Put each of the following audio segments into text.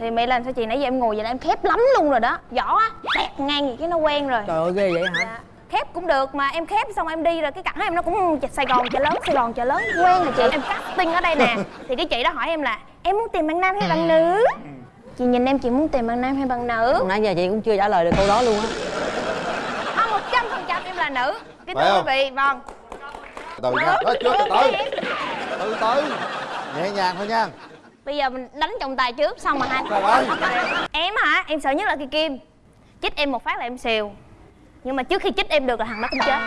thì mẹ làm sao chị nãy giờ em ngồi vậy là em khép lắm luôn rồi đó. Vỏ á tẹt ngang gì cái nó quen rồi. Trời ơi ghê vậy hả? Dạ. khép cũng được mà em khép xong em đi rồi cái cẳng em nó cũng sài gòn chợ lớn sài gòn chợ lớn quen rồi chị. Em casting ở đây nè. Thì cái chị đó hỏi em là em muốn tìm bạn nam hay bạn nữ? Chị nhìn em chị muốn tìm bạn nam hay bạn nữ? Nãy giờ chị cũng chưa trả lời được câu đó luôn á. Không một trăm phần trăm em là nữ. Cái thưa quý vị vâng. Chưa từ từ từ từ. Nhẹ nhàng thôi nha bây giờ mình đánh trọng tài trước xong mà hai em hả em sợ nhất là cây kim. Chích em một phát là em xìu. Nhưng mà trước khi chích em được là thằng đó cũng chết.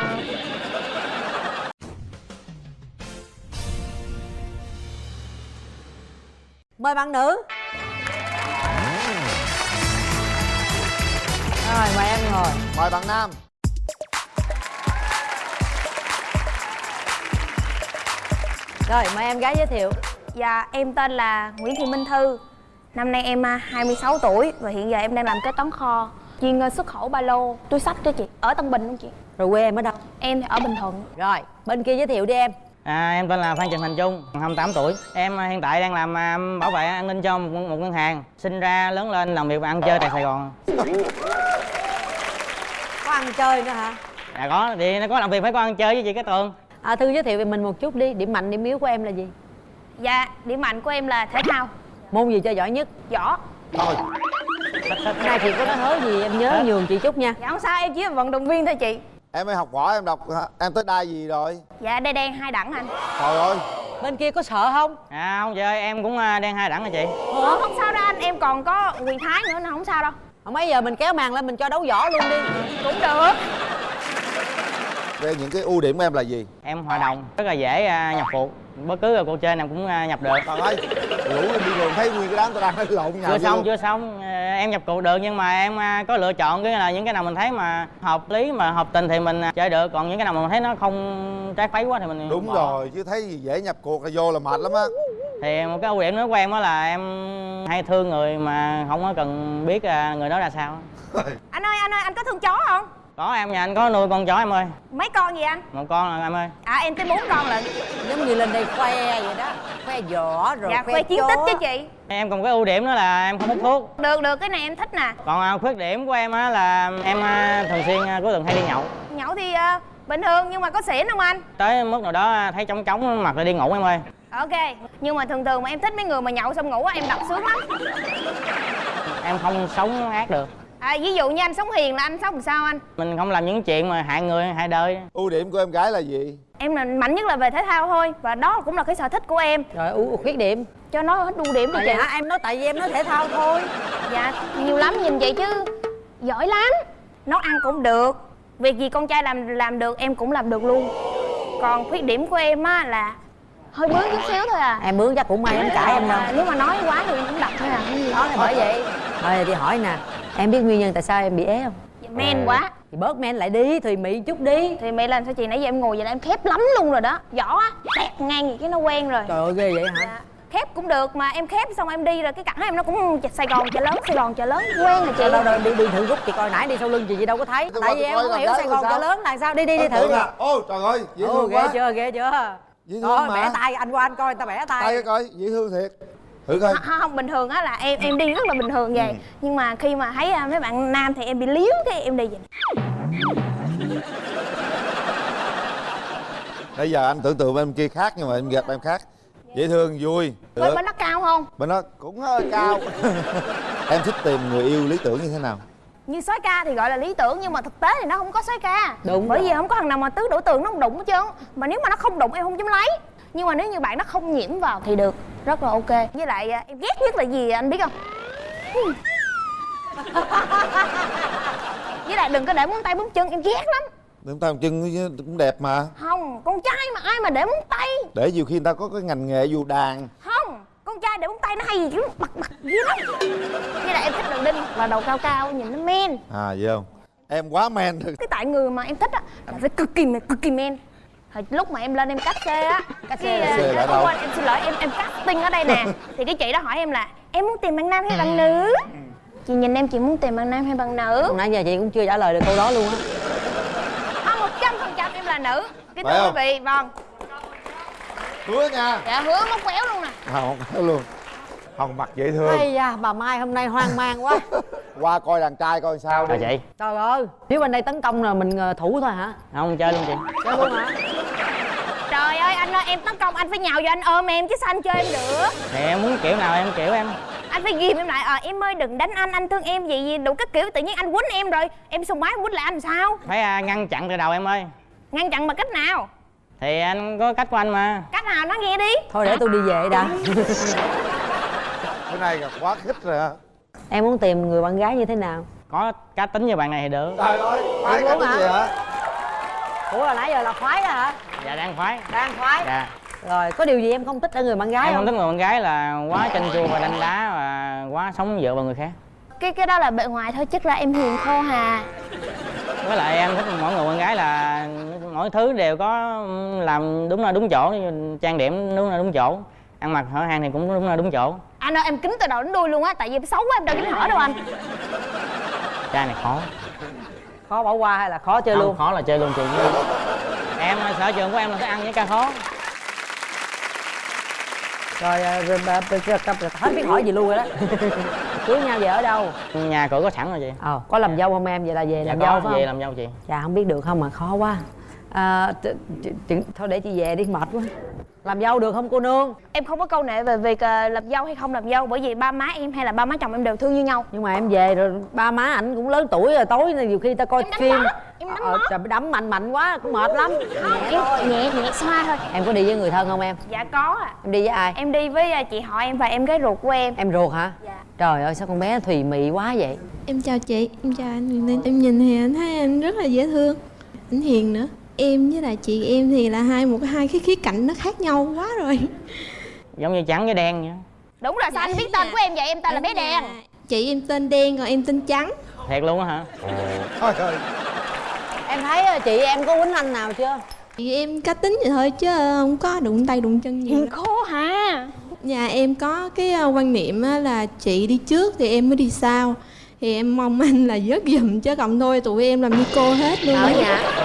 Mời bạn nữ. Rồi mời em ngồi. Mời bạn nam. Rồi mời em gái giới thiệu Dạ, em tên là Nguyễn Thị Minh Thư Năm nay em à, 26 tuổi Và hiện giờ em đang làm kế toán kho Chuyên à, xuất khẩu ba lô, túi sách đó chị Ở Tân Bình luôn chị rồi quê em ở đâu Em thì ở Bình Thuận rồi bên kia giới thiệu đi em À, em tên là Phan Trần Thành Trung, 28 tuổi. Em à, hiện tại đang làm à, bảo vệ an ninh cho một, một ngân hàng. Sinh ra lớn lên làm việc và ăn chơi tại Sài Gòn. có ăn chơi nữa hả À có, thì nó có làm việc phải có ăn chơi với chị cái tường. à thư giới thiệu về mình một chút đi điểm mạnh điểm yếu của em là gì Dạ, điểm mạnh của em là thể thao. Môn gì chơi giỏi nhất? Võ. Thôi. Nay chị có nói hớ gì em nhớ nhường chị chút nha. Dạ không sao, em chỉ là vận động viên thôi chị. Em mới học võ em đọc em tới đai gì rồi? Dạ, đây đen hai đẳng anh. Trời ơi. Bên kia có sợ không? À không chị ơi, em cũng à, đang hai đẳng rồi chị. Ủa, không sao đâu anh, em còn có quyền thái nữa nên không sao đâu. Không mấy giờ mình kéo màn lên mình cho đấu võ luôn đi. Cũng được. Về những cái ưu điểm của em là gì? Em hòa đồng, rất là dễ à, nhập cuộc. Bất cứ cuộc chơi nào cũng à, nhập được. trời ơi em đi đường thấy nguyên cái đám tao đang nói lộn nhau Chưa xong, chưa xong. À, Em nhập cuộc được nhưng mà em à, có lựa chọn cái là những cái nào mình thấy mà hợp lý mà hợp tình thì mình à, chơi được. Còn những cái nào mà mình thấy nó không trái phái quá thì mình đúng bỏ. rồi chứ thấy gì dễ nhập cuộc là vô là mệt lắm á thì một cái ưu điểm nữa của em đó là em hay thương người mà không có cần biết người đó ra sao Anh ơi, anh ơi, anh có thương chó không? Có em nhà anh có nuôi con chó em ơi. Mấy con gì anh? một con là em ơi. À, em tới bốn con lận giống như lên đây khoe vậy đó. Khoe võ rồi Dạ, khoe, khoe chiến chó. tích chứ chị. Em còn cái ưu điểm nữa là em không hút thuốc. Được, được, cái này em thích nè. Còn à, khuyết điểm của em á là em à, thường xuyên à, cuối tuần hay đi nhậu. Nhậu thì à, bình thường nhưng mà có xỉn không anh? tới mức nào đó thấy trống trống mặt là đi ngủ em ơi. Ok, nhưng mà thường thường mà em thích mấy người mà nhậu xong ngủ á, em đập sướng lắm. Em không sống ác được à, Ví dụ như anh sống hiền là anh sống làm sao anh? mình không làm những chuyện mà hại người hại đời. Ưu điểm của em gái là gì? Em là mạnh nhất là về thể thao thôi Và đó cũng là cái sở thích của em. Rồi ưu khuyết điểm. Cho nó hết ưu điểm đi Rồi chị. Dạ em nói tại vì em nói thể thao thôi. Dạ, nhiều lắm nhìn vậy chứ. Giỏi lắm. Nấu ăn cũng được. Việc gì con trai làm làm được em cũng làm được luôn. Còn khuyết điểm của em á là Hơi bướng chút xíu thôi à. Em bướng chắc cũng may lắm cãi em đâu. À, Nếu mà nói quá thì em cũng đập thôi à. Đó thì bởi vậy. Rồi thì hỏi nè em biết nguyên nhân tại sao em bị ế không? Dạ, Men quá. Thì bớt men lại đi thùy mị chút đi. Thì mẹ làm sao chị? Nãy giờ em ngồi vậy là em khép lắm luôn rồi đó. Vỏ á, tẹt ngang gì cái nó quen rồi. Trời ơi ghê vậy hả? Dạ. Khép cũng được mà em khép xong em đi rồi cái cẳng em nó cũng sài gòn chợ lớn sài gòn chợ lớn quen rồi chị. Đâu đâu đâu đi đi thử rút chị coi nãy đi sau lưng chị gì đâu có thấy. Tại vì em không hiểu sài gòn chợ lớn là sao. Đi đi đi thử. đi à ôi trời ơi dễ Ồ, thương ghê quá. chưa ghê chưa? Dễ thương Thôi mà. bẻ tay anh qua anh coi người ta bẻ tay. Tay coi dễ thương thiệt thử coi. Không, không bình thường á là em em đi rất là bình thường vậy. Nhưng mà khi mà thấy à, mấy bạn nam thì em bị liếu cái em đi vậy. Bây giờ anh tưởng tượng bên kia khác nhưng mà em gặp em khác. Dễ thương vui bên bên nó cao không? Bên nó cũng hơi cao. Em thích tìm người yêu lý tưởng như thế nào? Như soái ca thì gọi là lý tưởng nhưng mà thực tế thì nó không có soái ca. Đúng bởi rồi. vì không có thằng nào mà tứ đổ tường nó không đụng hết trơn. Mà nếu mà nó không đụng em không dám lấy nhưng mà nếu như bạn nó không nhiễm vào thì được rất là ok. Với lại à, em ghét nhất là gì anh biết không? Với lại đừng có để móng tay bấm chân em ghét lắm. Đứng tay chân cũng đẹp mà. Không con trai mà ai mà để móng tay? Để nhiều khi người ta có cái ngành nghề dù đàn. Không con trai để móng tay nó hay gì chứ bật bật dữ lắm. Với lại em thích đầu đinh và đầu cao cao nhìn nó men. À vậy không? Em quá men rồi cái tại người mà em thích á là phải cực kỳ cực kỳ men Hồi lúc mà em lên em cắt xê á Cắt xê là không đâu? quên, em xin lỗi em em casting ở đây nè. Thì cái chị đó hỏi em là em muốn tìm bạn nam hay bạn nữ? Chị nhìn em chị muốn tìm bạn nam hay bạn nữ? Nãy giờ chị cũng chưa trả lời được câu đó luôn á. Không một trăm phần trăm em là nữ. Cái thưa quý vị vâng. Hứa nha. Dạ hứa móc quéo luôn nè. À không có luôn hồng mặt dễ thương. Ây da, bà Mai hôm nay hoang mang quá. Qua coi đàn trai coi sao đi. Rồi chị. Trời ơi, nếu bên đây tấn công là mình ờ, thủ thôi hả? không chơi luôn chị. Chơi luôn hả? Trời ơi anh ơi em tấn công anh phải nhào vô anh ôm em chứ sao anh chơi em được? Thì em muốn kiểu nào em kiểu em. Anh phải ghim em lại. Ờ em ơi đừng đánh anh anh thương em gì gì đủ các kiểu. Tự nhiên anh quýnh em rồi Em xung bái quýnh lại anh sao? Phải à, ngăn chặn từ đầu em ơi. Ngăn chặn bằng cách nào? Thì anh có cách của anh mà. Cách nào? Nói nghe đi. Thôi để tôi đi về đã này là quá khích rồi hả Em muốn tìm người bạn gái như thế nào? có cá tính như bạn này thì được. Trời ơi khoái cái hả? gì hả? Ủa là nãy giờ là khoái đó hả? dạ đang khoái. Đang khoái? Dạ. Rồi, có điều gì em không thích ở người bạn gái em không? không? thích người con gái là quá chanh chua và đánh đá và quá sống dựa vào người khác. Cái cái đó là bề ngoài thôi Chắc là em hiền khô hà. Với lại em thích mỗi người con gái là mỗi thứ đều có làm đúng là đúng chỗ. Trang điểm đúng là đúng chỗ. Ăn mặc hở hang thì cũng đúng là đúng chỗ Anh ơi em kính từ đầu đến đuôi luôn á Tại vì em xấu quá em đâu kính hở đâu anh trai này khó Khó bỏ qua hay là khó chơi Không, luôn? khó là chơi luôn chị em sở trường của em là thích ăn những ca khó Rồi, ờ, hết biết hỏi gì luôn rồi đó Cưới nhau về ở đâu? nhà cửa có sẵn rồi chị Ờ, có làm dâu không em? Vậy là về dạ làm có dâu phải về không? làm dâu chị Chà không biết được không mà khó quá à, Thôi để chị về đi mệt quá. Làm dâu được không cô nương? Em không có câu nệ về việc ờ, làm dâu hay không làm dâu Bởi vì ba má em hay là ba má chồng em đều thương như nhau. Nhưng mà em về rồi ba má ảnh cũng lớn tuổi rồi Tối này nhiều khi ta coi phim. em đánh ờ, trời, đấm mạnh mạnh quá cũng mệt lắm. Em nhẹ nhẹ xoa thôi. Em có đi với người thân không em? Dạ có à Em đi với ai? Em đi với ờ, chị họ em và em gái ruột của em. Em ruột hả? Dạ. Trời ơi sao con bé thùy mị quá vậy? Em chào chị, em chào anh Em nhìn thì anh thấy anh rất là dễ thương Anh hiền nữa Em với lại chị em thì là hai một cái hai cái khía cạnh nó khác nhau quá rồi. Giống như trắng với đen vậy Đúng rồi sao anh biết tên của em vậy? Em tên là bé đen. Chị em tên đen còn em tên trắng. Thiệt luôn á hả? Thôi thôi Em thấy ờ, chị em có quýnh anh nào chưa? Chị em cá tính vậy thôi chứ không có đụng tay đụng chân gì khô hà Nhà em có cái ờ, quan niệm á là chị đi trước thì em mới đi sau. Thì em mong anh là dớt giùm chứ còn thôi tụi em làm như cô hết luôn Ở nhà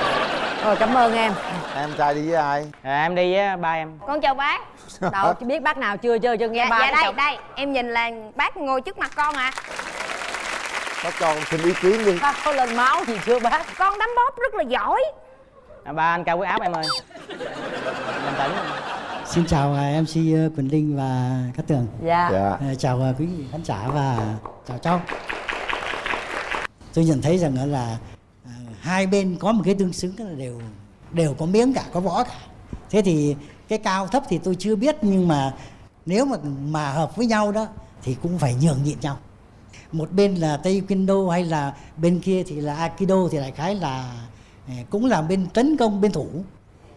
Rồi cảm ơn em. Em trai đi với ai? Rồi em đi với ba em. Con chào bác. Đâu chứ biết bác nào chưa chưa chưa nghe Dạ, ba dạ đây chồng. đây. Em nhìn là bác ngồi trước mặt con à bác cho con xin ý kiến đi. Bác có lên máu gì chưa bác? Con đấm bóp rất là giỏi. À, ba anh cao huyết áp em ơi. Bình tĩnh Xin chào à, MC Quỳnh Linh và Cát Tường. Dạ, dạ. À, Chào à, quý vị khán giả và chào cháu. Tôi nhận thấy rằng là, à, hai bên có một cái tương xứng là đều đều có miếng cả, có võ cả. Thế thì cái cao thấp thì tôi chưa biết nhưng mà nếu mà mà hợp với nhau đó thì cũng phải nhường nhịn nhau. Một bên là taekwondo hay là bên kia thì là aikido thì đại khái là à, cũng là bên tấn công bên thủ.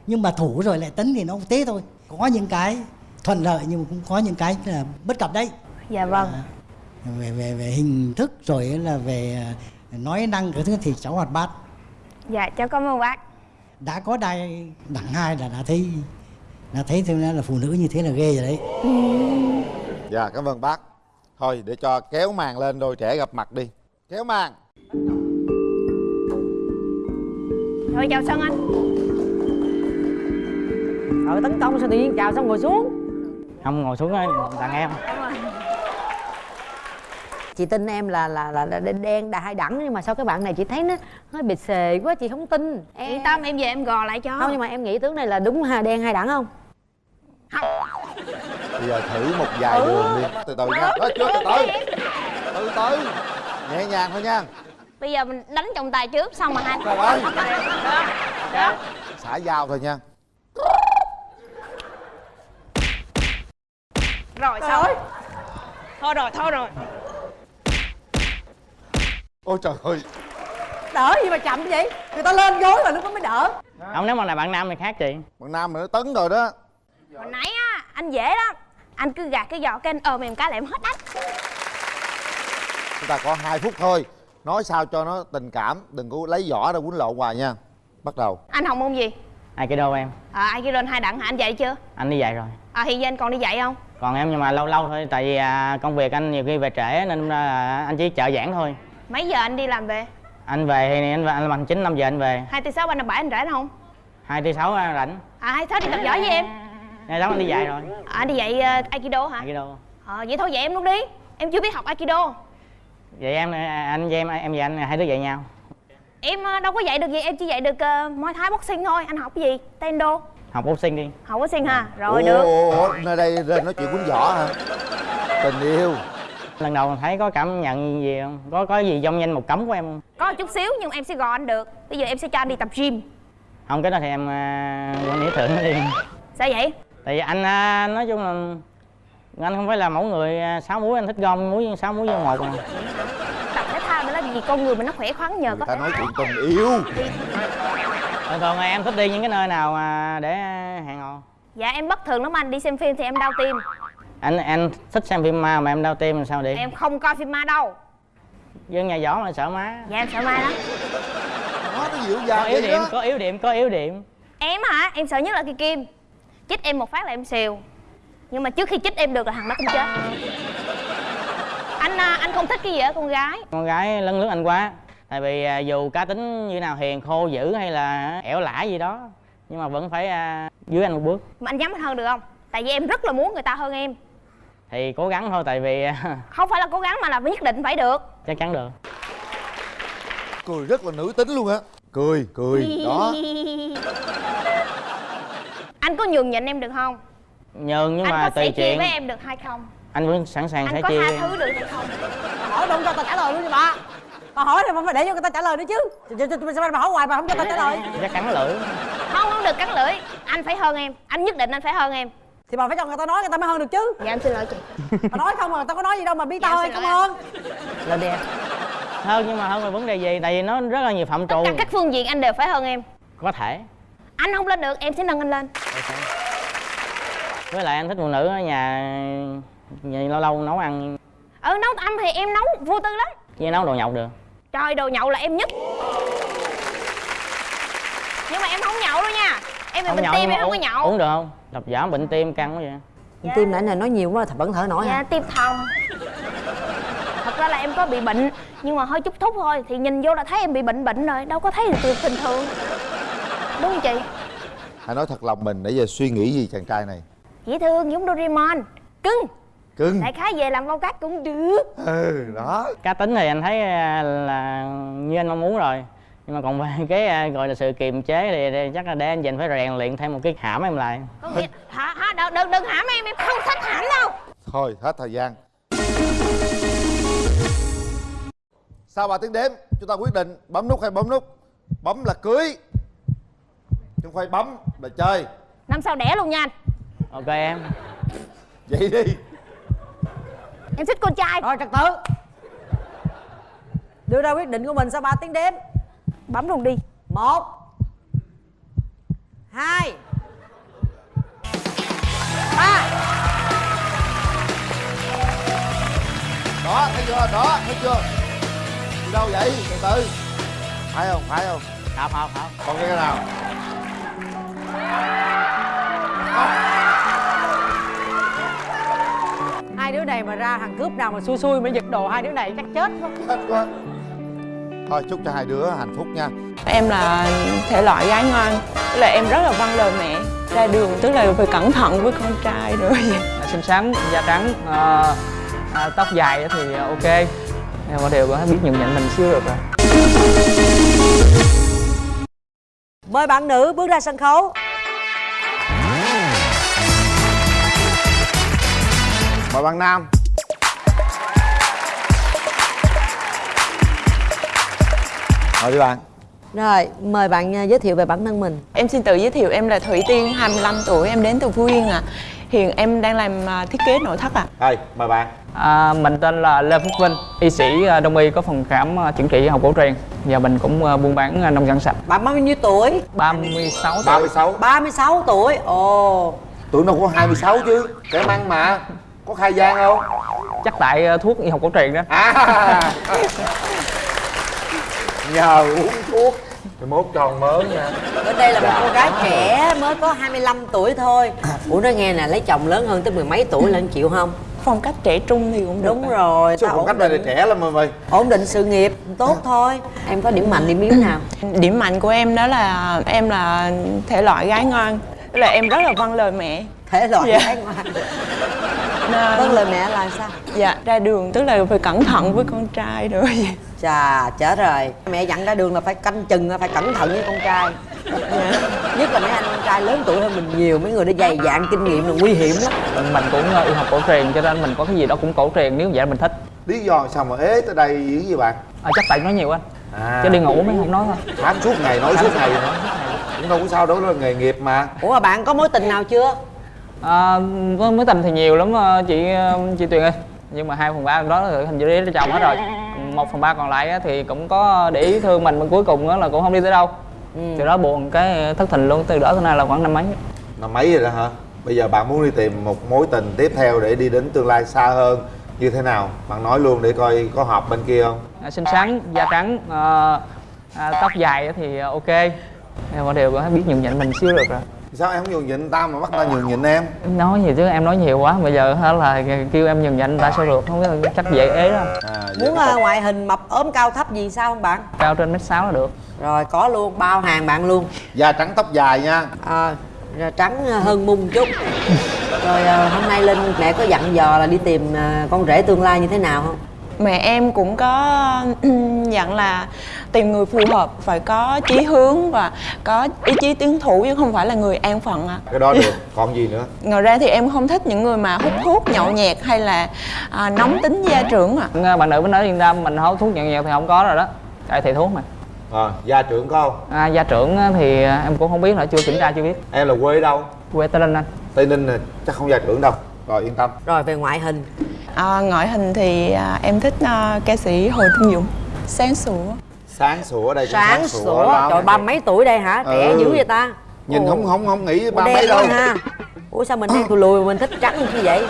Nhưng mà thủ rồi lại tấn thì nó thế thôi. Có những cái thuận lợi nhưng mà cũng có những cái là bất cập đấy. Dạ vâng. À, về về về hình thức rồi là về à, nói năng cái thứ thì cháu hoạt bát Dạ cháu cảm ơn bác. Đã có đai đẳng hai là đã thấy đã thấy thêm là phụ nữ như thế là ghê rồi đấy. Dạ cảm ơn bác. Thôi để cho kéo màn lên đôi trẻ gặp mặt đi. Kéo màn. Thôi chào Sơn anh. Rồi tấn công sao tự nhiên chào xong ngồi xuống? Không ngồi xuống ơi tặng em Chị tin em là là là, là đen đà hai đẳng nhưng mà sao cái bạn này chị thấy nó hơi bị xề quá chị không tin. Em Yên tâm em về em gò lại cho. Không nhưng mà em nghĩ tướng này là đúng hai đen hai đẳng không? Bây giờ thử một vài đường đi. Từ từ nha. Đó chưa từ từ. Từ từ. Nhẹ nhàng thôi nha. Bây giờ mình đánh trọng tài trước xong mà hai Trời ơi. Đó, đó. xả dao thôi nha. Rồi xong. Thôi rồi thôi rồi ôi trời ơi. Đỡ gì mà chậm vậy? Người ta lên gối rồi lúc đó mới đỡ. Không nếu mà là bạn nam thì khác chị. Bạn nam mà nó tấn rồi đó. Hồi nãy á anh dễ lắm. Anh cứ gạt cái giò cái anh ôm em cái là em hết ách chúng ta có hai phút thôi. Nói sao cho nó tình cảm đừng có lấy vỏ ra quýnh lộn hoài nha. Bắt đầu. Anh học môn gì? aikido em. À ai kia lên hai đặng hả? Anh dạy chưa? anh đi dạy rồi. À hiện giờ anh còn đi dạy không? còn em nhưng mà lâu lâu thôi tại vì à, công việc anh nhiều khi về trễ nên là anh chỉ trợ giảng thôi Mấy giờ anh đi làm về? anh về thì anh anh làm chín năm giờ anh về. Hai tư sáu ba năm bảy anh rảnh không? hai thứ sáu rảnh. À hay thế đi tập giỏi với em. Ngày đó anh đi dạy rồi. À anh đi dạy uh, Aikido hả? aikido. Ờ vậy thôi vậy em luôn đi. Em chưa biết học aikido. Vậy em anh với em em và anh hai đứa dạy nhau. Em ờ, đâu có dạy được gì em chỉ dạy được uh, muay thái boxing thôi. Anh học cái gì? Taekwondo học boxing đi. Học boxing ha rồi ủa, được. Ủa, ủa, nơi đây lên nói chuyện quýnh võ hả? Tình yêu lần đầu thấy có cảm nhận gì không? Có có gì trong danh một cấm của em không? Có chút xíu nhưng em sẽ gò anh được. Bây giờ em sẽ cho anh đi tập gym. Không cái đó thì em à, quan tưởng nó đi. Sao vậy? Tại vì anh à, nói chung là anh không phải là mẫu người à, sáu múi anh thích gom múi sáu múi vô một à tập thể thao nữa là vì con người mình nó khỏe khoắn nhờ người có ta nói chuyện tình yêu. Rồi còn em thích đi những cái nơi nào mà để hẹn hò? Dạ em bất thường lắm anh. Đi xem phim thì em đau tim anh anh thích xem phim ma mà em đau tim làm sao đi em không coi phim ma đâu. Dân nhà võ mà sợ má dạ em sợ ma lắm. Nó nó dịu có yếu điểm đó. có yếu điểm có yếu điểm. Em hả? Em sợ nhất là cây kim. Chích em một phát là em xìu. Nhưng mà trước khi chích em được là thằng đó cũng chết. Anh à, anh không thích cái gì ở con gái. Con gái lấn lướt anh quá. Tại vì à, dù cá tính như nào hiền khô dữ hay là ẻo lả gì đó nhưng mà vẫn phải à, dưới anh một bước. Mà anh dám hơn được không? Tại vì em rất là muốn người ta hơn em thì cố gắng thôi tại vì không phải là cố gắng mà là nhất định phải được. Chắc chắn được. Cười rất là nữ tính luôn á. Cười cười đó. Anh có nhường nhịn em được không? Nhường nhưng anh mà có sẻ tùy chia chuyện. với em được hay không? Anh vẫn sẵn sàng anh sẽ có chia tha thứ được hay không? Hỏi đúng cho tao trả lời luôn đi bà. Bà hỏi thì bà phải để cho người ta trả lời nữa chứ- sao bà hỏi hoài bà không cho tao trả lời? Chắc cắn lưỡi. Không không được cắn lưỡi. Anh phải hơn em. Anh nhất định anh phải hơn em thì bà phải cho người ta nói người ta mới hơn được chứ. Dạ em xin lỗi chị. Bà nói không mà tao có nói gì đâu mà biết Dạ, tao ơi cảm ơn. Lên đi em hơn nhưng mà hơn về vấn đề gì tại vì nó rất là nhiều phạm tất trù. cả các phương diện anh đều phải hơn em. Có thể. Anh không lên được em sẽ nâng anh lên. Với lại anh thích phụ nữ ở nhà nhà lâu lâu nấu ăn. Ừ nấu ăn thì em nấu vô tư lắm. Như nấu đồ nhậu được. Trời đồ nhậu là em nhất nhưng mà em không nhậu đâu nha em bị bệnh tim em không có nhậu. uống được không? Đập giảm bệnh tim căng quá vậy. Dạ. tim nãy này nói nhiều quá vẫn thở nổi dạ hả? tim thòng. Thật ra là em có bị bệnh nhưng mà hơi chút thúc thôi thì nhìn vô là thấy em bị bệnh bệnh rồi đâu có thấy được bình thường. Đúng không chị? Hãy nói thật lòng mình nãy giờ suy nghĩ gì chàng trai này? Dễ thương giống Doraemon. Cưng. Cưng. Đại khái về làm bao cát cũng được. Ừ đó. Cá tính thì anh thấy à, là như anh mong muốn rồi nhưng mà còn về cái à, gọi là sự kiềm chế thì, thì chắc là để anh dành phải rèn luyện thêm một cái hãm em lại. Có nghĩa hả hả đừng đừng đừng hãm em em không thích hãm đâu. Thôi hết thời gian. Sau 3 tiếng đếm? Chúng ta quyết định bấm nút hay bấm nút? Bấm là cưới. Chứ không phải bấm là chơi. Năm sau đẻ luôn nha anh. Ok em. Vậy đi. Em thích con trai. Rồi trật tự. Đưa ra quyết định của mình sau 3 tiếng đếm bấm luôn đi. Một. Hai. Ba. Đó thấy chưa? Đó thấy chưa? Đi đâu vậy? Từ từ. Phải không? Phải không? Học học học còn cái nào. Hai đứa này mà ra thằng cướp nào mà xui xui mà giật đồ hai đứa này chắc chết quá chết quá thôi chúc cho hai đứa hạnh phúc nha. Em là thể loại gái ngoan Tức là em rất là vâng lời mẹ. Ra đường tức là phải cẩn thận với con trai nữa xinh xắn da trắng ờ, à, tóc dài thì ok. Nhưng mà đều có biết nhận nhận mình xíu được rồi. Mời bạn nữ bước ra sân khấu. Mời bạn nam mời đi bạn. Rồi mời bạn à, giới thiệu về bản thân mình. Em xin tự giới thiệu em là Thủy Tiên 25 tuổi Em đến từ Phú Yên à Hiện em đang làm à, thiết kế nội thất à đây mời bạn. À, mình tên là lê phúc vinh y sĩ à, đông y có phòng khám chẩn trị y học cổ truyền. Và mình cũng buôn bán nông sản sạch. Bạn bao nhiêu tuổi? 36 tuổi. 36 36 tuổi? Ồ. Tuổi nào có 26 chứ kẻ măng mà. Có khai gian không? Chắc tại thuốc y học cổ truyền đó. À nhờ uống thuốc. Rồi mốt tròn mớ nha. Bên đây là một cô gái trẻ mới có 25 tuổi thôi. Ủa nói nghe nè lấy chồng lớn hơn tới mười mấy tuổi lên chịu không? Phong cách trẻ trung thì cũng đúng rồi số phong cách này là trẻ lắm mà mày. Ổn định sự nghiệp tốt thôi. Em có điểm mạnh điểm yếu nào? Điểm mạnh của em đó là em là thể loại gái ngoan. Tức là em rất là vâng lời mẹ. Thể loại Dạ. gái ngoan vâng lời mẹ là sao? dạ ra đường tức là phải cẩn thận với con trai nữa chà chết rồi. Mẹ dặn ra đường là phải canh chừng phải cẩn thận với con trai. Dạ. nhất là mấy anh con trai lớn tuổi hơn mình nhiều mấy người đó dày dạn kinh nghiệm là nguy hiểm lắm. Mình cũng ờ, yêu học cổ truyền cho nên mình có cái gì đó cũng cổ truyền nếu vậy mình thích. Lý do sao mà ế tới đây dữ gì bạn? À, chắc tại nói nhiều anh. À, chứ đi ngủ mới không nói thôi. Tám suốt ngày nói suốt ngày. cũng đâu có sao đó là nghề nghiệp mà. Ủa mà bạn có mối tình nào chưa à, có mối tình thì nhiều lắm ờ, chị ờ, chị tuyền ơi. Nhưng mà hai phần ba đó là hình như lấy chồng hết rồi. Một phần ba còn lại á thì cũng có để ý thương mình mà cuối cùng á là cũng không đi tới đâu. Ừ. từ đó buồn cái thất tình luôn từ đó tới nay là khoảng năm mấy. Năm mấy rồi đó hả? Bây giờ bạn muốn đi tìm một mối tình tiếp theo để đi đến tương lai xa hơn như thế nào? Bạn nói luôn để coi có hợp bên kia không? À, xinh xắn da trắng à, à, tóc dài á thì ok. Em có đều có biết nhường nhịn mình xíu được rồi sao em không nhường nhịn ta mà bắt ta nhường nhịn em? Nói gì chứ em nói nhiều quá. Bây giờ hả là kêu em nhường nhịn ta sao được? Không có chắc dễ ế đâu à, muốn uh, ngoại hình mập ốm cao thấp gì sao không bạn? Cao trên mét sáu là được. Rồi có luôn bao hàng bạn luôn. Da trắng tóc dài nha. À, rồi trắng hơn mung chút. Rồi à, hôm nay linh mẹ có dặn dò là đi tìm à, con rể tương lai như thế nào không mẹ em cũng có dặn là tìm người phù hợp phải có chí hướng và có ý chí tiến thủ chứ không phải là người an phận ạ. Cái đó được còn gì nữa? Ngoài ra thì em không thích những người mà hút thuốc nhậu nhẹt hay là à, nóng tính gia trưởng ạ. À, bạn nữ bên đó yên tâm mình hốt thuốc nhận nhẹt thì không có rồi đó. Tại thầy thuốc mà. À, gia trưởng có không? À, gia trưởng thì em cũng không biết nữa chưa kiểm tra chưa biết. Em là quê đâu? Quê tây ninh anh. Tây ninh nè chắc không gia trưởng đâu. Rồi yên tâm. Rồi về ngoại hình à, ngoại hình thì à, em thích à, ca sĩ hồ trung dũng. Sáng sủa. Sáng sủa ở đây cũng sáng sủa lắm. trời ba mấy tuổi đây hả? Trẻ Ừ. dữ vậy ta? Nhìn Ồ. không không không nghĩ ba mấy đâu. ha ủa sao mình đen tụi lùi mình thích trắng như vậy?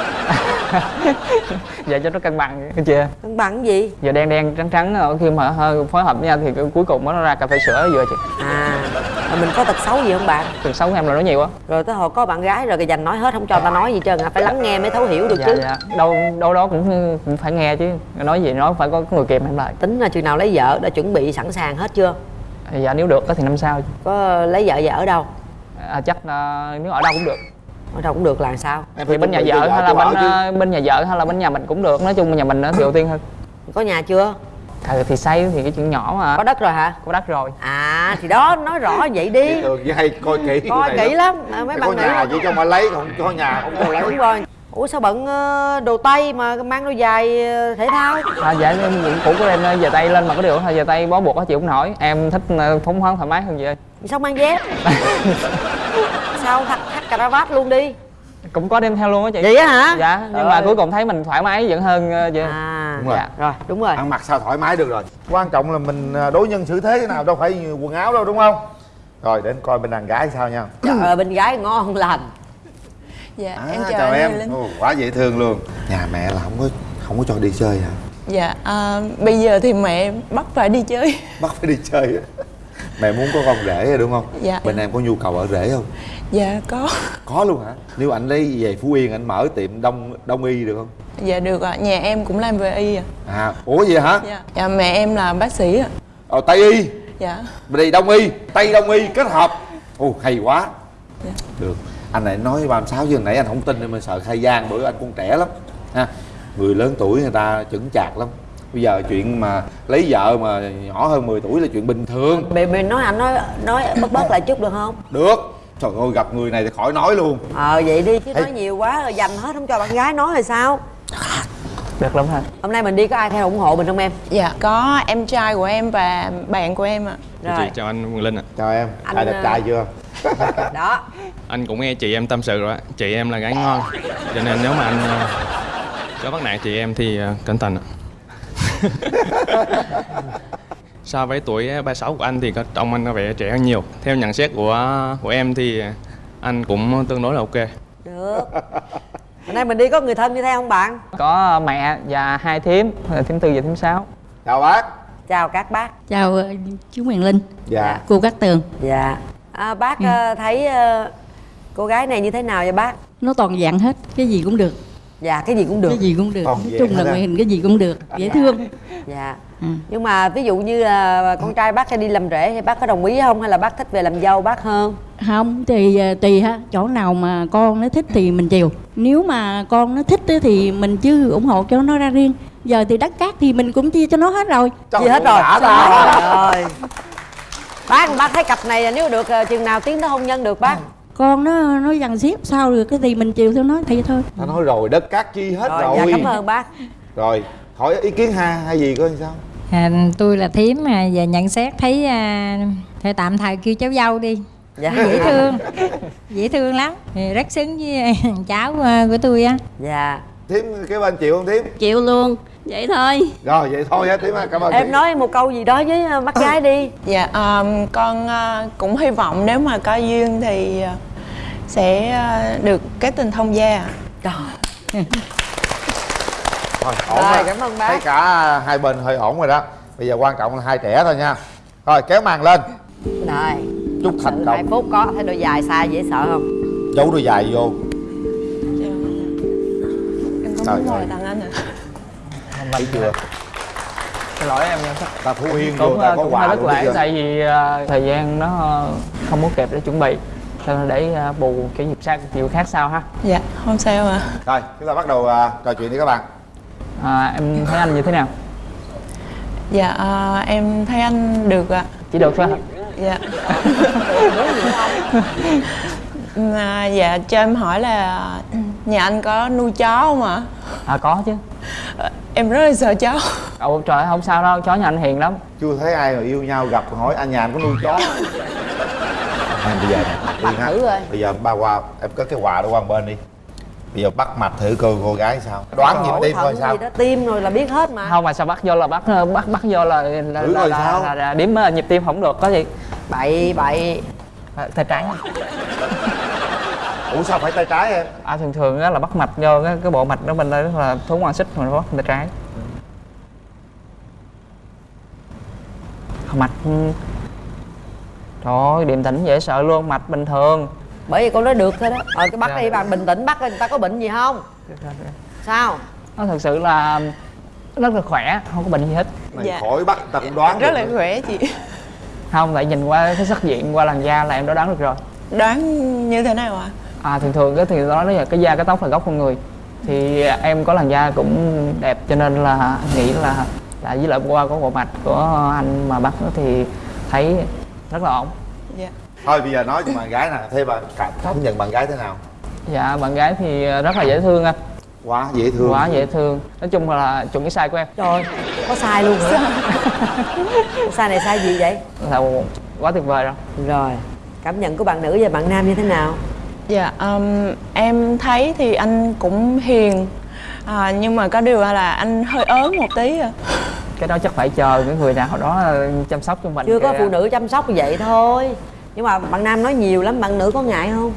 Vậy cho nó cân bằng cái chưa cân bằng cái gì? Giờ đen đen trắng trắng ờ, khi mà hơi phối hợp với nhau thì cuối cùng nó ra cà phê sữa vừa chị. À mà mình có tật xấu gì không bạn? Từ xấu em là nói nhiều quá. Rồi tới hồi có bạn gái rồi cái dành nói hết không cho ta nói gì trơn à phải lắng nghe mới thấu hiểu được dạ chứ. dạ. Đâu đâu đó cũng cũng phải nghe chứ. Nói gì nói phải có người kèm em lại. Tính là chừng nào lấy vợ đã chuẩn bị sẵn sàng hết chưa? Dạ nếu được thì năm sau có lấy vợ vợ ở đâu? À, chắc là nếu ở đâu cũng được ở đâu cũng được là sao? Em thì bên nhà vợ hay là bên chứ. ờ, bên nhà vợ hay là bên nhà mình cũng được. Nói chung nhà mình thì ưu tiên hơn. Có nhà chưa? À, thì xây thì cái chuyện nhỏ mà. Có đất rồi hả? Có đất rồi. À thì đó nói rõ vậy đi. Chị Tường với hay coi kỹ coi kỹ lắm. À, mấy có bạn nhà nữ chỉ cho mà lấy không có nhà không cho lấy. Đúng rồi. Ủa sao bận đồ tây mà mang đôi giày thể thao? À, dạ em cũng cũ của em về tay lên mà có điều thôi về tay bó buộc á chịu không nổi. Em thích phóng khoáng thoải mái hơn vậy. Sao mang dép? Sao thắt vát luôn đi. Cũng có đem theo luôn á chị. Vậy á hả? Dạ nhưng Trời mà ơi. cuối cùng thấy mình thoải mái vẫn hơn ờ, vậy à đúng rồi Dạ. rồi đúng rồi. Ăn mặc sao thoải mái được rồi. Quan trọng là mình à, đối nhân xử thế thế nào đâu phải quần áo đâu đúng không? Rồi đến coi bên đàn gái sao nha. Trời ơi bên gái ngon lành. Dạ à, em chào, chào em. Ồ, quá dễ thương luôn. Nhà mẹ là không có không có cho đi chơi hả? Dạ à, bây giờ thì mẹ bắt phải đi chơi. Bắt phải đi chơi á. Mẹ muốn có con rể rồi đúng không? Dạ. bên em. có nhu cầu ở rể không? Dạ có. Có luôn hả? Nếu anh lấy về phú yên anh mở tiệm đông đông y được không? Dạ được ạ. Nhà em cũng làm về y ạ. À ủa vậy hả? Dạ dạ mẹ em là bác sĩ ạ. Ờ tây y? Dạ. Bên đây đông y tây đông y kết hợp. Ồ hay quá. Dạ. được. Anh này nói ba sáu chứ nãy anh không tin nên mình sợ khai gian bữa anh còn trẻ lắm. Ha người lớn tuổi người ta chững chạc lắm bây giờ chuyện mà lấy vợ mà nhỏ hơn 10 tuổi là chuyện bình thường. Mẹ mẹ nói anh nói nói bớt bớt lại chút được không? Được. Trời ơi gặp người này thì khỏi nói luôn. Ờ vậy đi chứ Ê. nói nhiều quá rồi dành hết không cho bạn gái nói rồi sao? Được lắm ha hôm nay mình đi có ai theo ủng hộ mình không em? Dạ có em trai của em và bạn của em ạ. Chị rồi chào anh Quỳnh Linh ạ. Chào em. Anh, trai đẹp ờ, trai chưa? đó. Anh cũng nghe chị em tâm sự rồi ạ. Chị em là gái ngon. Cho nên nếu mà anh ờ, có bắt nạt chị em thì ờ, cẩn thận ạ So với tuổi 36 của anh thì có trông anh có vẻ trẻ hơn nhiều. Theo nhận xét của của em thì anh cũng tương đối là ok. Được. Hôm nay mình đi có người thân đi theo không bạn? Có mẹ và hai thím thím tư và thím sáu. Chào bác. Chào các bác. Chào ờ, chú Quyền Linh, dạ. Cô Cát Tường. Dạ. À, bác ờ, thấy ờ, cô gái này như thế nào vậy bác? Nó toàn dạng hết, cái gì cũng được dạ cái gì cũng được. Cái gì cũng được. Toàn nói chung là ngoại hình cái gì cũng được. Dễ thương. Dạ. Ừ. nhưng mà ví dụ như là con trai bác hay đi làm rể thì bác có đồng ý không? Hay là bác thích về làm dâu bác hơn? Không thì ờ, tùy ha. Chỗ nào mà con nó thích thì mình chiều. Nếu mà con nó thích á thì mình chứ ủng hộ cho nó ra riêng. Giờ thì đất cát thì mình cũng chia cho nó hết rồi. Trời gì hết rồi. đã Trời ta. ơi. bác bác thấy cặp này là nếu được ờ, chừng nào tiến tới hôn nhân được bác con nó nó dằn xếp sao được cái thì mình chiều theo nó thì thôi. Ta nói rồi đất cát chi hết rồi, rồi. dạ cảm ơn bác. Rồi hỏi ý kiến hai hai gì coi sao? À, tôi là thím à, và nhận xét thấy à, thôi tạm thời kêu cháu dâu đi. Dạ. Dễ thương dễ thương lắm. Thì rất xứng với cháu à, của tôi á. Dạ thím cái bên chịu không thím? Chịu luôn. Vậy thôi. Rồi vậy thôi á thím ơi, cảm ơn em thím. nói một câu gì đó với ờ, bác gái đi. Dạ, um, con uh, cũng hy vọng nếu mà có duyên thì uh, sẽ uh, được kết tình thông gia. Trời. Thôi, ổn Rồi, rồi, cảm ơn bác. Thấy cả hai bên hơi ổn rồi đó. Bây giờ quan trọng là hai trẻ thôi nha. Rồi kéo màn lên. Rồi. Chúc thành công. phút có thấy đôi dài xa dễ sợ không? Giấu đôi dài vô Trời ơi. tặng anh ạ. Thấy chưa xin lỗi em nha Ta Phú Yên cũng ta ờ, có cũng quà bây lễ tại vì ờ, thời gian nó ờ, không có kịp để chuẩn bị cho nên để ờ, bù cái dịp sang chiều khác sau ha Dạ, không sao ạ. Rồi chúng ta bắt đầu à, trò chuyện đi các bạn à, em thấy anh như thế nào Dạ, uh, em thấy anh được ạ. chỉ được thôi Dạ. À, dạ, cho em hỏi là nhà anh có nuôi chó không ạ? à có chứ. Ờ, Em rất là sợ chó. Ồ trời ơi, không sao đâu chó nhà anh hiền lắm. Chưa thấy ai mà yêu nhau gặp hỏi anh nhà anh có nuôi chó. À, Bây giờ Yên ha. thử rồi. Bây giờ ba qua em có cái quà đó qua bên đi. Bây giờ bắt mạch thử coi cô gái sao. Đoán nhịp tim coi thận sao. gì đó tim rồi là biết hết mà. Không mà sao bắt vô là bắt bắt bắt vô là là, Thử là, rồi là, sao? là, là điểm ờ, nhịp tim không được có gì? Bậy bậy. À, tay trái Ủa sao phải tay trái em à thường thường á là bắt mạch vô cái, cái bộ mạch đó bên đây là thú ngoan xích mình bắt tay trái mạch ừ. trời ơi điềm tĩnh dễ sợ luôn mạch bình thường bởi vì con nói được thôi đó ờ cái bắt Dạ. đi bạn bình tĩnh bắt đi người ta có bệnh gì không sao nó thực sự là rất là khỏe không có bệnh gì hết Này Dạ. khỏi bắt ta cũng đoán Rất là nữa. khỏe chị. không tại nhìn qua cái sắc diện qua làn da là em đã đoán được rồi Đoán như thế nào ạ? à thường thường cái thì đó là cái da cái tóc là gốc con người. Thì em có làn da cũng đẹp cho nên là nghĩ là là với lại qua có bộ mạch của anh mà bắt thì thấy rất là ổn. Dạ. Thôi bây giờ nói cho bạn gái nè Thế bạn cảm cảm nhận bạn gái thế nào? Dạ bạn gái thì rất là dễ thương anh. Quá dễ thương. Quá dễ thương. Nói chung là chuẩn cái size của em. Trời có sai luôn hả? Sai này sai gì vậy? Là quá tuyệt vời rồi. Rồi cảm nhận của bạn nữ và bạn nam như thế nào Dạ, um, em thấy thì anh cũng hiền. À, Nhưng mà có điều là anh hơi ớn một tí à. cái đó chắc phải chờ cái người nào đó chăm sóc cho mình chưa có phụ nữ chăm sóc vậy thôi. Nhưng mà bạn nam nói nhiều lắm bạn nữ có ngại không?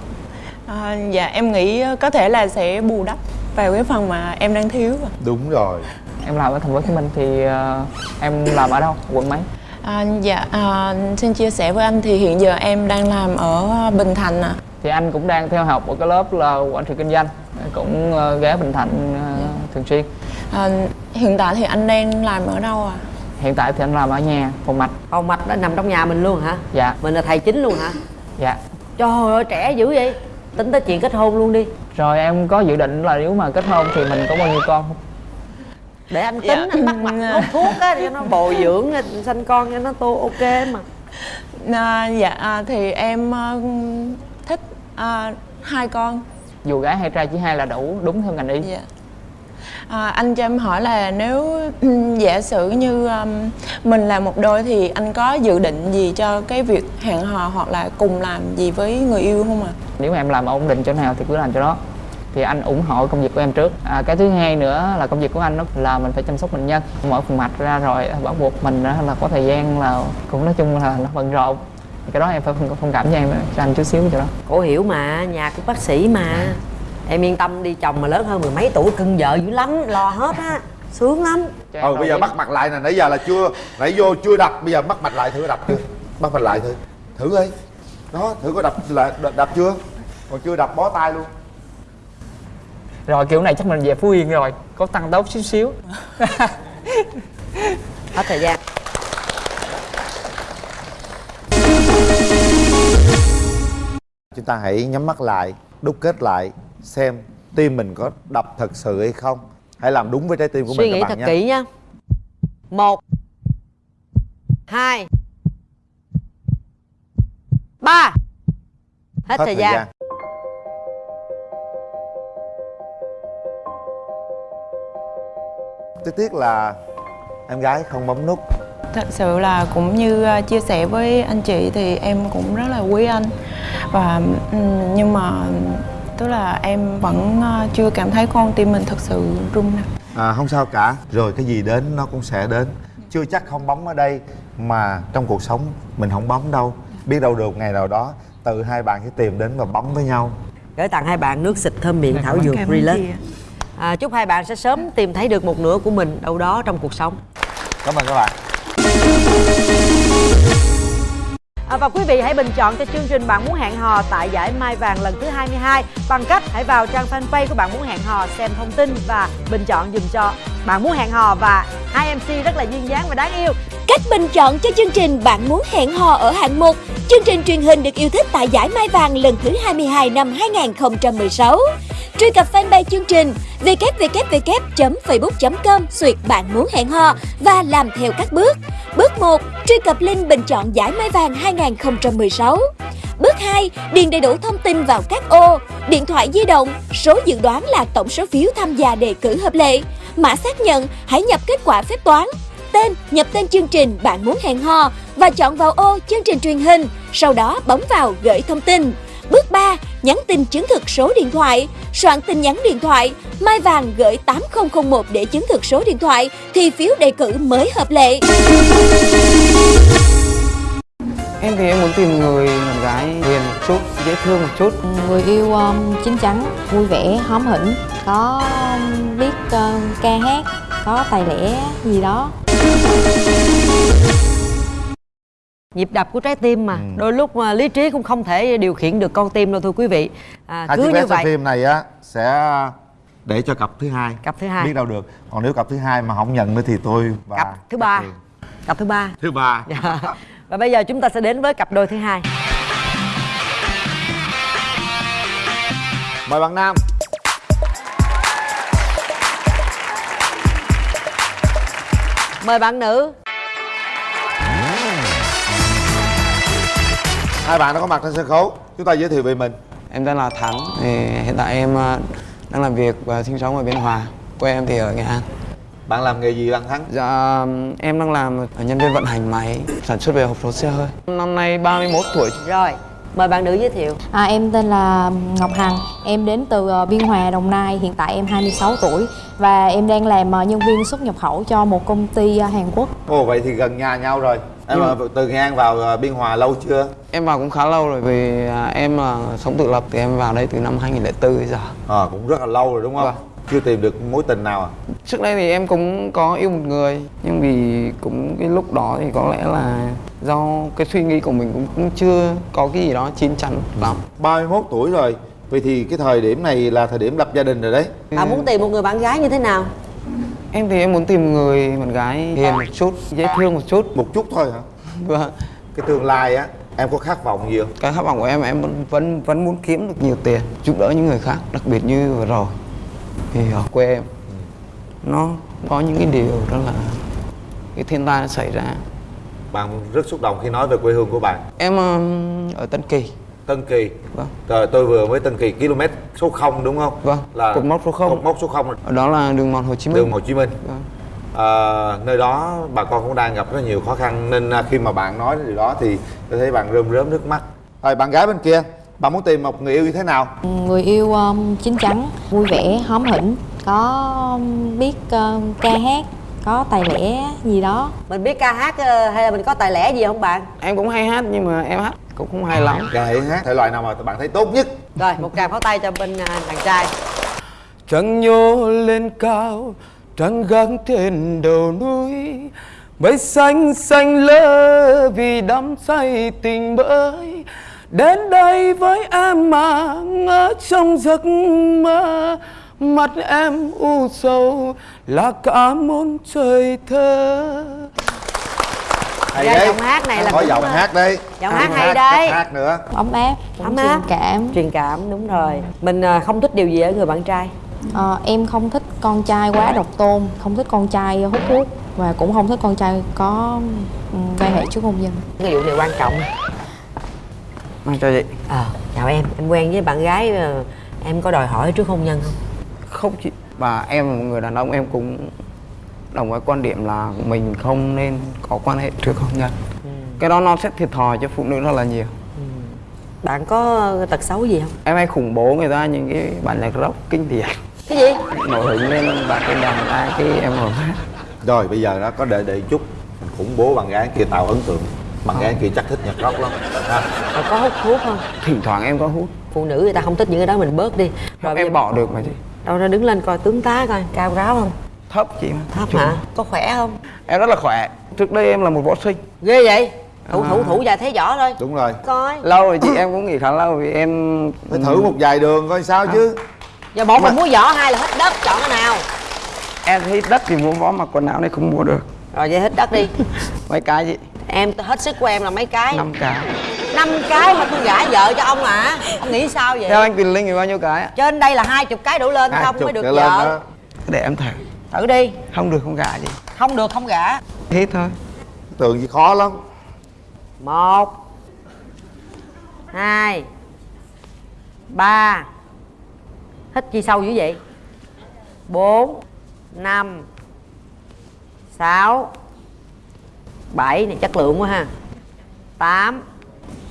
À Dạ, em nghĩ có thể là sẽ bù đắp vào cái phần mà em đang thiếu à. Đúng rồi. Em làm ở thành phố hồ chí minh thì ờ, em làm ở đâu? Quận mấy? À, dạ, à, xin chia sẻ với anh thì hiện giờ em đang làm ở Bình Thạnh à. Thì anh cũng đang theo học ở cái lớp là quản trị kinh doanh cũng ờ, ghé bình thạnh ờ, thường xuyên. À Hiện tại thì anh đang làm ở đâu à? hiện tại thì anh làm ở nhà phòng mạch. Phòng mạch đó nằm trong nhà mình luôn hả? Dạ. Mình là thầy chính luôn hả? Dạ. Trời ơi trẻ dữ vậy. Tính tới chuyện kết hôn luôn đi. Rồi em có dự định là nếu mà kết hôn thì mình có bao nhiêu con không? Để anh tính Dạ. anh bắt mặt hút thuốc á cho nó bồi dưỡng sanh con cho nó tô ok mà. À Dạ, à, thì em ờ, à, hai con. Dù gái hay trai chỉ hai là đủ đúng theo ngành y. Dạ. À, anh cho em hỏi là nếu ừm, giả sử như um, mình là một đôi thì anh có dự định gì cho cái việc hẹn hò hoặc là cùng làm gì với người yêu không ạ? nếu mà em làm ổn định chỗ nào thì cứ làm chỗ đó. Thì anh ủng hộ công việc của em trước. À, cái thứ hai nữa là công việc của anh đó là mình phải chăm sóc bệnh nhân. Mở phần mạch ra rồi bắt buộc mình là có thời gian là cũng nói chung là nó bận rộn cái đó em phải thông, thông cảm cho em cho anh chút xíu chỗ đó. Cổ hiểu mà nhà của bác sĩ mà. Em yên tâm đi chồng mà lớn hơn mười mấy tuổi cưng vợ dữ lắm lo hết á. Sướng lắm. Cho em Ừ bây giờ bắt mặt lại nè Nãy giờ là chưa Nãy vô chưa đập Bây giờ bắt mặt lại thử đập chưa? Bắt mặt lại thử. Thử đi. Đó thử có đập lại đập, đập chưa? Còn chưa đập bó tay luôn. Rồi kiểu này chắc mình về phú yên rồi có tăng tốc xíu xíu. Hết thời gian chúng ta hãy nhắm mắt lại đúc kết lại xem tim mình có đập thật sự hay không. Hãy làm đúng với trái tim của suy mình nghĩ các thật bạn nhé. kỹ nha. Một hai ba. Hết, thời, gian. Tiếc tiếc là em gái không bấm nút thật sự là cũng như ờ, chia sẻ với anh chị thì em cũng rất là quý anh. Và nhưng mà tức là em vẫn ờ, chưa cảm thấy con tim mình thật sự rung nè à, không sao cả. Rồi cái gì đến nó cũng sẽ đến. Chưa chắc không bấm ở đây mà trong cuộc sống mình không bấm đâu. Biết đâu được ngày nào đó tự hai bạn sẽ tìm đến và bấm với nhau. Gửi tặng hai bạn nước xịt thơm miệng thảo dược relax. À, chúc hai bạn sẽ sớm tìm thấy được một nửa của mình đâu đó trong cuộc sống. Cảm ơn các bạn. À, À, và quý vị hãy bình chọn cho chương trình Bạn muốn hẹn hò tại giải Mai Vàng lần thứ 22 bằng cách hãy vào trang fanpage của Bạn muốn hẹn hò xem thông tin và bình chọn dùm cho Bạn muốn hẹn hò và hai MC rất là duyên dáng và đáng yêu. Cách bình chọn cho chương trình Bạn muốn hẹn hò ở hạng 1 Chương trình truyền hình được yêu thích tại giải Mai Vàng lần thứ 22 năm 2016 Truy cập fanpage chương trình www.facebook.com Xuyệt Bạn muốn hẹn hò và làm theo các bước Bước 1. Truy cập link bình chọn giải Mai Vàng 2016 Bước 2. Điền đầy đủ thông tin vào các ô Điện thoại di động, Số dự đoán là tổng số phiếu tham gia đề cử hợp lệ Mã xác nhận, Hãy nhập kết quả phép toán Tên, nhập tên chương trình bạn muốn hẹn hò Và chọn vào ô chương trình truyền hình Sau đó bấm vào gửi thông tin. Bước 3. Nhắn tin chứng thực số điện thoại. Soạn tin nhắn điện thoại Mai Vàng gửi 8001 để chứng thực số điện thoại Thì phiếu đề cử mới hợp lệ. Em thì em muốn tìm người bạn gái hiền một chút, dễ thương một chút. Người yêu um, chín chắn vui vẻ hóm hỉnh có biết uh, ca hát có tài lẻ gì đó Nhịp đập của trái tim mà. Đôi lúc mà lý trí cũng không thể điều khiển được con tim đâu thưa quý vị. À, Cứ như vậy. phim này á sẽ để cho cặp thứ hai. Cặp thứ hai. Biết đâu được. Còn nếu cặp thứ hai mà không nhận nữa thì tôi và Cặp thứ ba. Cặp thứ ba. Thứ ba. Dạ. Và bây giờ chúng ta sẽ đến với cặp đôi thứ hai. Mời bạn nam Mời bạn nữ. Hai bạn đã có mặt trên sân khấu. Chúng ta giới thiệu về mình. Em tên là Thắng, thì hiện tại em ờ, đang làm việc và sinh sống ở Biên Hòa. Quê em thì ở Nghệ An. Bạn làm nghề gì bạn Thắng? Dạ, em đang làm ở nhân viên vận hành máy sản xuất về hộp số xe hơi. Năm nay 31 tuổi. Rồi, mời bạn nữ giới thiệu. À, em tên là Ngọc Hằng. Em đến từ uh, Biên Hòa Đồng Nai. Hiện tại em 26 tuổi và em đang làm uh, nhân viên xuất nhập khẩu cho một công ty uh, Hàn Quốc. Ồ vậy thì gần nhà nhau rồi. Em Nhưng- ờ, từ Nghệ An vào ờ, Biên Hòa lâu chưa? Em vào cũng khá lâu rồi vì à, em là sống tự lập thì em vào đây từ năm 2004 đến giờ. À, cũng rất là lâu rồi đúng không? Vâng. Chưa tìm được mối tình nào à? Trước đây thì em cũng có yêu một người nhưng vì cũng cái lúc đó thì có lẽ là do cái suy nghĩ của mình cũng, cũng chưa có cái gì đó chín chắn lắm. 31 tuổi rồi vậy thì cái thời điểm này là thời điểm lập gia đình rồi đấy. Bạn muốn tìm một người bạn gái như thế nào? Em thì em muốn tìm người bạn gái hiền một chút, dễ thương một chút. Một chút thôi hả? Vâng. Cái tương lai á em có khát vọng gì không? Cái khát vọng của em em vẫn vẫn, vẫn muốn kiếm được nhiều tiền giúp đỡ những người khác đặc biệt như vừa rồi thì ở quê em nó có những cái điều đó là cái thiên tai nó xảy ra bạn rất xúc động khi nói về quê hương của bạn em um, ở Tân Kỳ Tân Kỳ Vâng. Rồi tôi vừa mới Tân Kỳ km số 0 đúng không? Vâng, Là cột mốc số 0. Cột mốc số 0 ở đó là đường mòn Hồ Chí Minh đường Hồ Chí Minh. Vâng. À, nơi đó bà con cũng đang gặp rất nhiều khó khăn nên à, khi mà bạn nói điều đó thì tôi thấy bạn rơm rớm nước mắt. Rồi bạn gái bên kia, bạn muốn tìm một người yêu như thế nào? người yêu um, chín chắn vui vẻ hóm hỉnh có um, biết uh, ca hát có tài lẻ gì đó Mình biết ca hát ờ, hay là mình có tài lẻ gì không bạn? em cũng hay hát nhưng mà em hát cũng không hay lắm Gái hát thể loại nào mà bạn thấy tốt nhất? Rồi, một tràng pháo tay cho bên à, đàn trai Trăng nhô lên cao Trăng gác trên đầu núi Mây xanh xanh lơ Vì đắm say tình mới Đến đây với em mà Ngỡ trong giấc mơ. Mắt em u sầu là cả một trời thơ. Hay đấy. giọng hát này là có giọng hát đấy. Giọng hát hay hát, đấy. cách hát nữa. Ấm áp Ấm truyền cảm. Truyền cảm đúng rồi. Mình à, không thích điều gì ở người bạn trai. Ờ, em không thích con trai quá độc tôn không thích con trai hút thuốc và cũng không thích con trai có ừm, quan hệ trước hôn nhân. Cái vụ này quan trọng Mang cho chị. Ờ chào em. Em quen với bạn gái ờ, em có đòi hỏi trước hôn nhân không? Không chị. Và em là một người đàn ông em cũng đồng với quan điểm là mình không nên có quan hệ trước hôn nhân. Cái đó nó sẽ thiệt thòi cho phụ nữ rất là nhiều. Bạn có tật xấu gì không? Em hay khủng bố người ta những cái bản nhạc rock kinh điển. Cái gì? Nổi hứng lên bạn cái đàn ai cái em ngồi hát rồi bây giờ đó có đợi đợi chút khủng bố bạn gái kia tạo ấn tượng bạn gái kia chắc thích nhạc rock lắm. Rồi có hút thuốc không? Thỉnh thoảng em có hút. Phụ nữ người ta không thích những cái đó mình bớt đi. Rồi bây Em bỏ được mà chị. Đâu ra đứng lên coi tướng tá coi cao ráo không? Thấp chị mà. Thấp hả? Có khỏe không? Em rất là khỏe. Trước đây em là một võ sinh. Ghê vậy? Thủ thủ À. thủ dài thế võ thôi. Đúng rồi. Coi. Lâu rồi chị em cũng nghỉ khá lâu vì em phải thử một vài đường coi sao chứ. Giờ một là mua võ hai là hết đất chọn cái nào? Em thấy đất thì mua võ mặc quần áo này không mua được. Rồi vậy hết đất đi. Mấy cái chị em hết sức của em là mấy cái? Năm cái. Năm cái mà tôi gả vợ cho ông à? Ông nghĩ sao vậy? Theo anh Quyền Linh thì bao nhiêu cái trên đây là hai chục cái đổ lên không mới được vợ. Để em thử. Thử đi. Không được không gả chị không được không gả. Thế thôi. Tưởng gì khó lắm. Một hai ba. Hít chi sâu dữ vậy? Bốn năm sáu bảy này chất lượng quá ha. Tám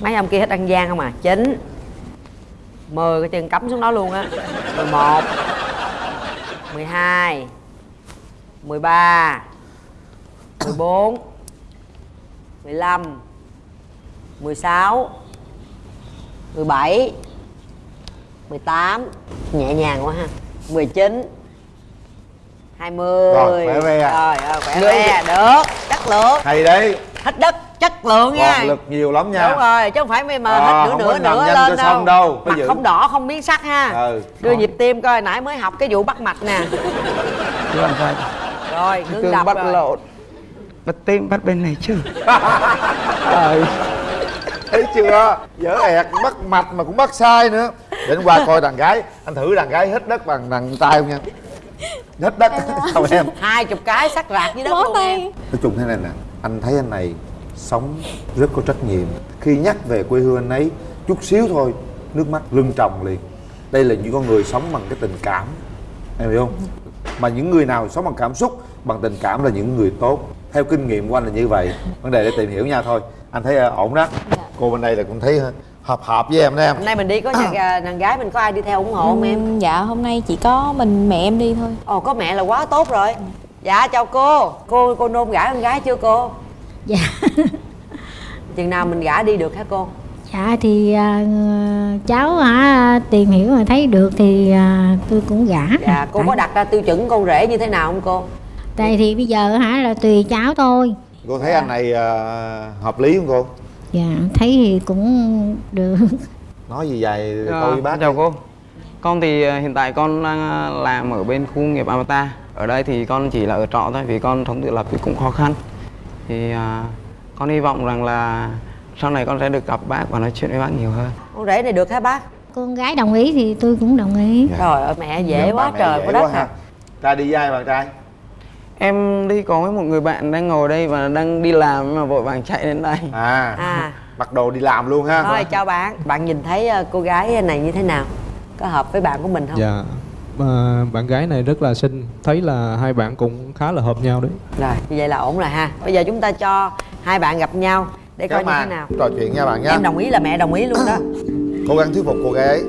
mấy ông kia hết ăn gian không à? Chín. Mười cái chân cắm xuống đó luôn á. Mười một mười hai mười ba mười bốn 15 16 17 18 Nhẹ nhàng quá ha. 19 20 Rồi, khỏe re à. Rồi, rồi khỏe re Được, chất lượng. Hay đấy. Hết đất, chất lượng nha. Còn lực nhiều lắm nha. Đúng rồi, chứ không phải mà Ờ, hết nửa không nửa nửa nhanh lên cho đâu. xong đâu, Mặt không đỏ, không biến sắc ha. Ừ Đưa nhịp tim coi, nãy mới học cái vụ bắt mạch nè. Rồi, ngưng đập bắt rồi. lộn. Bắt tim bắt bên này chứ. Trời. Thấy chưa? Dở ẹt bắt mạch mà cũng bắt sai nữa. Để anh qua coi đàn gái. Anh thử đàn gái hít đất bằng đàn tay không nha hít đất. Không em. Hai chục cái sắc rạc dưới đất luôn em. nói chung thế này nè anh thấy anh này sống rất có trách nhiệm. Khi nhắc về quê hương anh ấy chút xíu thôi nước mắt lưng tròng liền. Đây là những con người sống bằng cái tình cảm. Em hiểu không? Mà những người nào sống bằng cảm xúc bằng tình cảm là những người tốt. Theo kinh nghiệm của anh là như vậy. Vấn đề để tìm hiểu nha thôi. Anh thấy ờ, ổn đó. Cô bên đây là cũng thấy hợp hợp với em đó em. Hôm nay mình đi có nhà gà- đàn gái mình có ai đi theo ủng hộ không em? Dạ hôm nay chỉ có mình mẹ em đi thôi. Ồ có mẹ là quá tốt rồi. Dạ chào cô. Cô cô nôn gả con gái chưa cô? Dạ. Chừng nào mình gả đi được hả cô? Dạ thì à, cháu hả tìm hiểu mà thấy được thì à, tôi cũng gả Dạ cô Tại- có đặt ra tiêu chuẩn con rể như thế nào không cô? Tại thì bây giờ hả là tùy cháu thôi. Cô thấy anh này ờ, hợp lý không cô Dạ thấy thì cũng được. Nói gì dài Ờ, câu với bác chào cô. Con thì ờ, hiện tại con đang ờ, làm ở bên khu nghiệp Avatar. Ở đây thì con chỉ là ở trọ thôi vì con sống tự lập thì cũng khó khăn. Thì ờ, con hy vọng rằng là sau này con sẽ được gặp bác và nói chuyện với bác nhiều hơn. Con rể này được hả bác? Con gái đồng ý thì tôi cũng đồng ý. Trời ơi mẹ dễ Dạ, quá trời dễ quá đất à ha. ra đi với ai bạn trai Em đi có với một người bạn đang ngồi đây và đang đi làm mà vội vàng chạy đến đây. À, À. mặc đồ đi làm luôn ha. Thôi chào bạn. Bạn nhìn thấy ờ, cô gái này như thế nào? Có hợp với bạn của mình không? Dạ. Mà bạn gái này rất là xinh. Thấy là hai bạn cũng khá là hợp nhau đấy. Rồi như vậy là ổn rồi ha. Bây giờ chúng ta cho hai bạn gặp nhau Để coi Các như thế nào. Trò chuyện nha bạn nhé Em đồng ý là mẹ đồng ý luôn đó. Cố gắng thuyết phục cô gái. Ấy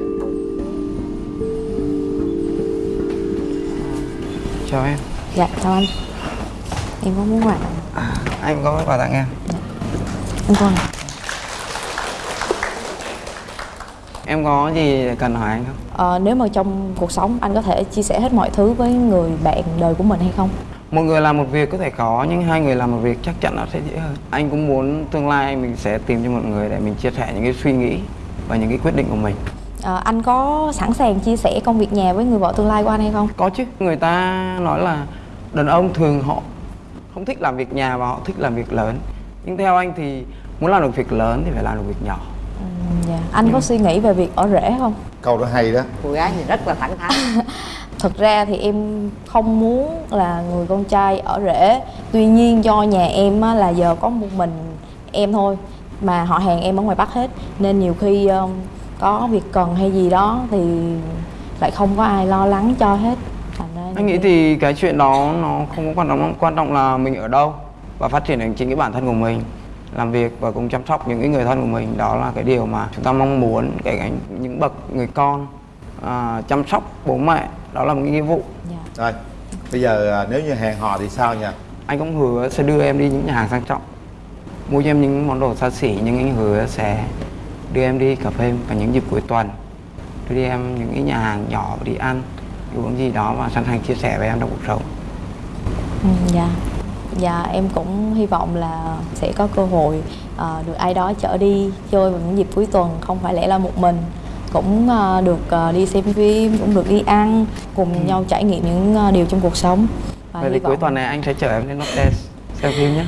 Chào em dạ chào anh. Em có muốn quà Anh có quà tặng em em con Em có gì cần hỏi anh không? Ờ, nếu mà trong cuộc sống anh có thể chia sẻ hết mọi thứ với người bạn đời của mình hay không? Một người làm một việc có thể khó nhưng hai người làm một việc chắc chắn nó sẽ dễ hơn. Anh cũng muốn tương lai mình sẽ tìm cho một người để mình chia sẻ những cái suy nghĩ và những cái quyết định của mình. Ờ, anh có sẵn sàng chia sẻ công việc nhà với người vợ tương lai của anh hay không? Có chứ. Người ta nói là đàn ông thường họ không thích làm việc nhà và họ thích làm việc lớn. Nhưng theo anh thì muốn làm được việc lớn thì phải làm được việc nhỏ. Dạ. anh có suy nghĩ về việc ở rể không? Câu đó hay đó. Cô gái thì rất là thẳng thắn. Thực ra thì em không muốn là người con trai ở rể. Tuy nhiên do nhà em á, là giờ có một mình em thôi mà họ hàng em ở ngoài bắc hết. Nên nhiều khi um, có việc cần hay gì đó thì lại không có ai lo lắng cho hết anh nghĩ thì cái chuyện đó nó không có quan trọng quan trọng là mình ở đâu và phát triển được chính cái bản thân của mình làm việc và cùng chăm sóc những cái người thân của mình. Đó là cái điều mà chúng ta mong muốn kể cả những bậc người con à, chăm sóc bố mẹ. Đó là một cái nghĩa vụ. Rồi bây giờ à, nếu như hẹn hò thì sao nha anh cũng hứa sẽ đưa em đi những nhà hàng sang trọng mua cho em những món đồ xa xỉ nhưng anh hứa sẽ đưa em đi cà phê vào những dịp cuối tuần. Đưa đi em những cái nhà hàng nhỏ đi ăn uống gì đó và sẵn sàng chia sẻ với em trong cuộc sống. Ừ, dạ. Dạ em cũng hy vọng là sẽ có cơ hội ờ, được ai đó chở đi chơi vào những dịp cuối tuần không phải lẽ là một mình. Cũng ờ, được ờ, đi xem phim cũng được đi ăn cùng nhau trải nghiệm những ờ, điều trong cuộc sống. Và vậy thì cuối vọng tuần này anh sẽ chở em đến Lotte xem phim nhé.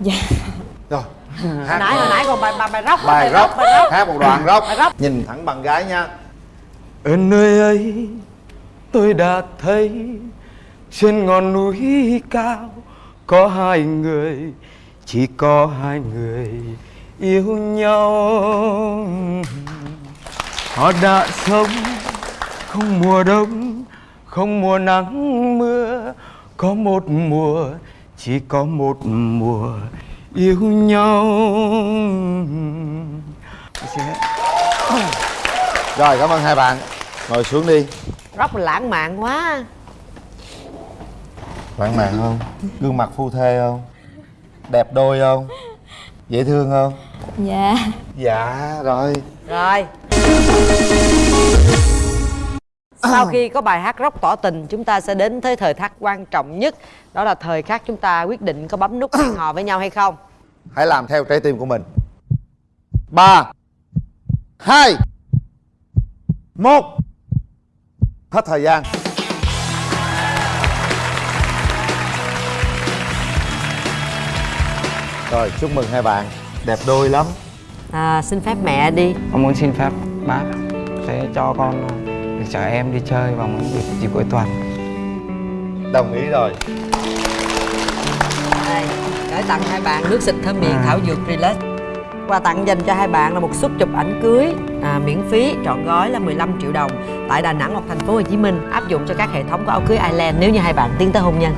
Dạ. Rồi. Hồi nãy hồi nãy còn bài bài bài rock bài rock bài rock. Hát một đoạn rock. Bài rock. Nhìn thẳng bạn gái nha. Ở nơi ấy tôi đã thấy trên ngọn núi cao có hai người, chỉ có hai người yêu nhau. Họ đã sống không mùa đông, không mùa nắng mưa, có một mùa, chỉ có một mùa yêu nhau. Rồi, cảm ơn hai bạn. Ngồi xuống đi rock là lãng mạn quá. Lãng mạn không? Gương mặt phu thê không? Đẹp đôi không? Dễ thương không? Dạ. Dạ rồi. Rồi. Sau khi có bài hát rock tỏ tình chúng ta sẽ đến tới thời khắc quan trọng nhất. Đó là thời khắc chúng ta quyết định có bấm nút hẹn hò với nhau hay không. Hãy làm theo trái tim của mình. Ba hai một hết thời gian. Rồi chúc mừng hai bạn. Đẹp đôi lắm. À, xin phép mẹ đi. Con muốn xin phép bác sẽ cho con được chở em đi chơi vào những dịp, dịp cuối tuần. đồng ý rồi. Đây gửi tặng hai bạn nước xịt thơm miệng thảo dược relax quà tặng dành cho hai bạn là một suất chụp ảnh cưới à, miễn phí trọn gói là 15 triệu đồng. Tại Đà Nẵng hoặc thành phố Hồ Chí Minh áp dụng cho các hệ thống của áo cưới Ireland nếu như hai bạn tiến tới hôn nhân.